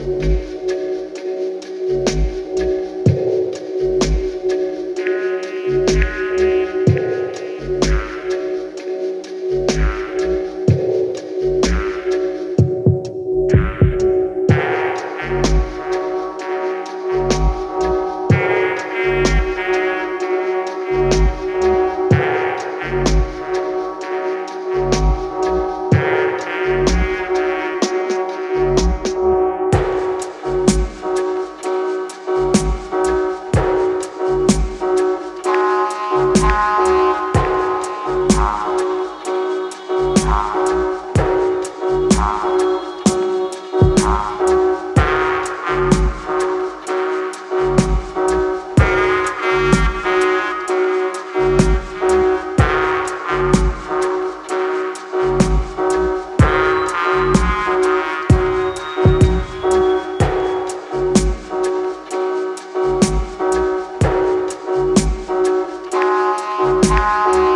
Bye. Bye.